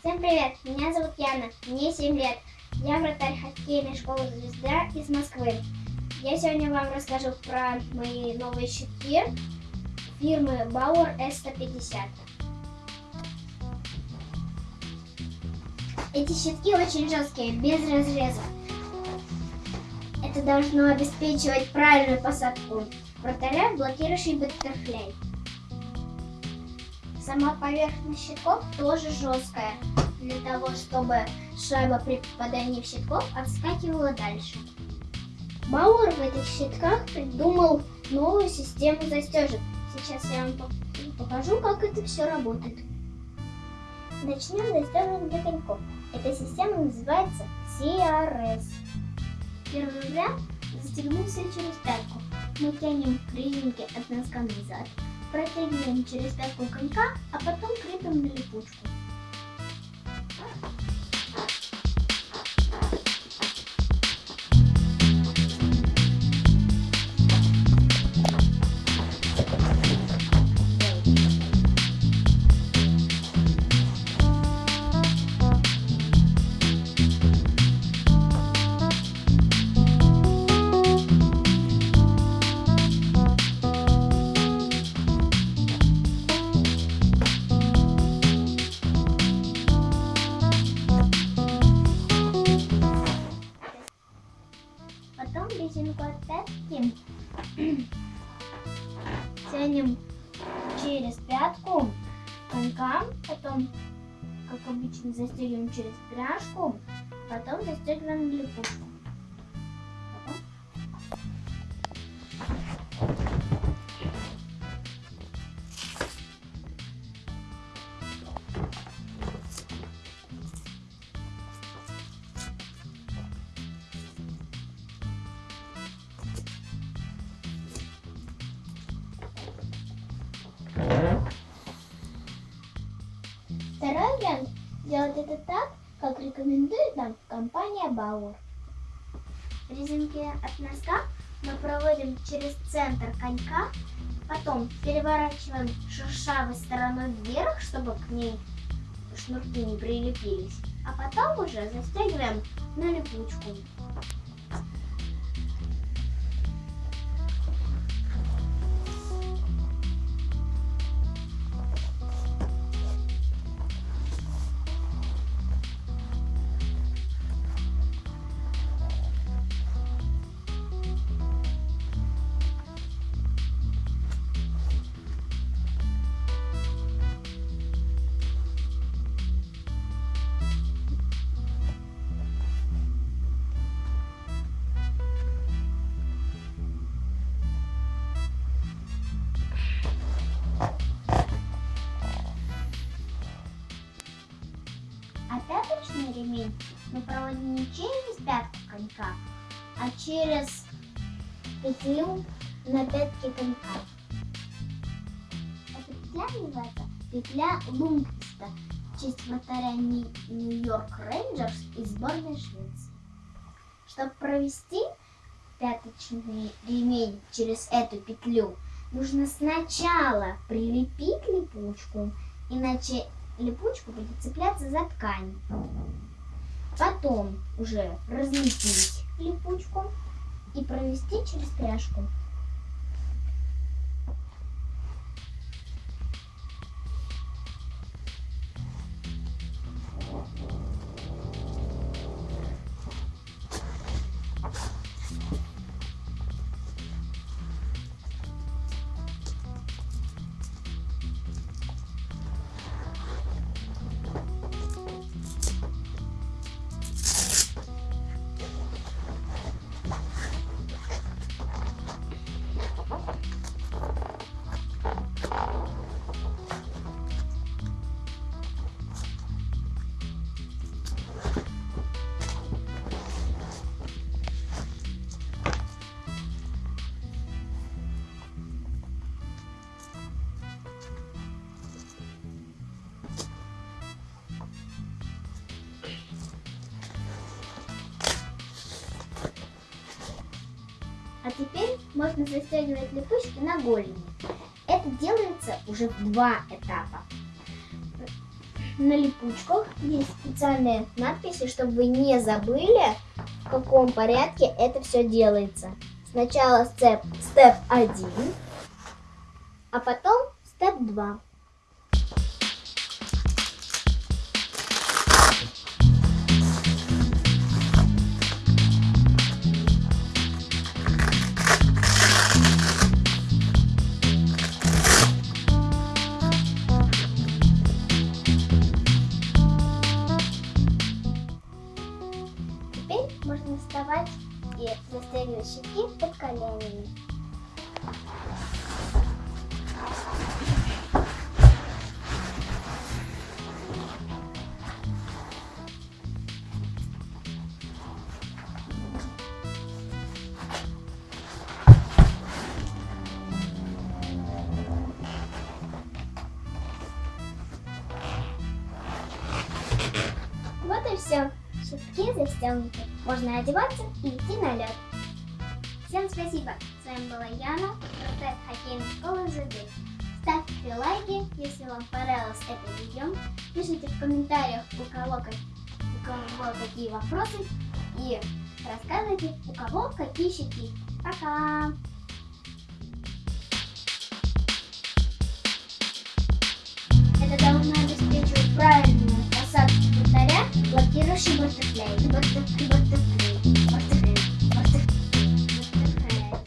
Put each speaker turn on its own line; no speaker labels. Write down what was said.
Всем привет, меня зовут Яна, мне 7 лет. Я вратарь хоккейной школы «Звезда» из Москвы. Я сегодня вам расскажу про мои новые щитки фирмы Bauer S150. Эти щитки очень жесткие, без разреза. Это должно обеспечивать правильную посадку вратаря, блокирующий баттерфляй. Сама поверхность щитков тоже жесткая, для того, чтобы шайба при попадании в щитков отскакивала дальше. Бауэр в этих щитках придумал новую систему застежек. Сейчас я вам покажу, как это все работает. Начнем с застежек для коньков. Эта система называется CRS. Первый вариант застегнулся через пятку. Мы тянем резинки от носка назад, протягиваем через пятку конька, а потом крепим на липучку. Тянем через пятку конька, потом, как обычно, застегиваем через пряжку, потом застегиваем липучку. Это так, как рекомендует нам компания Bauer. Резинки от носка мы проводим через центр конька, потом переворачиваем шершавой стороной вверх, чтобы к ней шнурки не прилепились, а потом уже застегиваем на липучку. Мы проводим не через пятку конька, а через петлю на пятке конька. Эта петля называется петля Лунгвиста в честь вратаря Нью-Йорк Рейнджерс из сборной Швеции. Чтобы провести пяточный ремень через эту петлю, нужно сначала прилепить липучку, иначе липучка будет цепляться за ткань. Потом уже разлепить липучку и провести через пряжку. Теперь можно застегивать липучки на голени. Это делается уже в два этапа. на липучках есть специальные надписи, чтобы вы не забыли, в каком порядке это все делается. Сначала степ, степ 1, а потом степ 2. И застегивать щитки под коленями. Вот и все. Щитки застегнуты. Можно одеваться и идти на лед. Всем спасибо. С вами была Яна, проект хоккейной школы ЗД. Ставьте лайки, если вам понравилось это видео. Пишите в комментариях, у кого, у кого какие вопросы. И рассказывайте, у кого какие щитки. Пока! Блокирующий баттерфляй. Баттерфляй.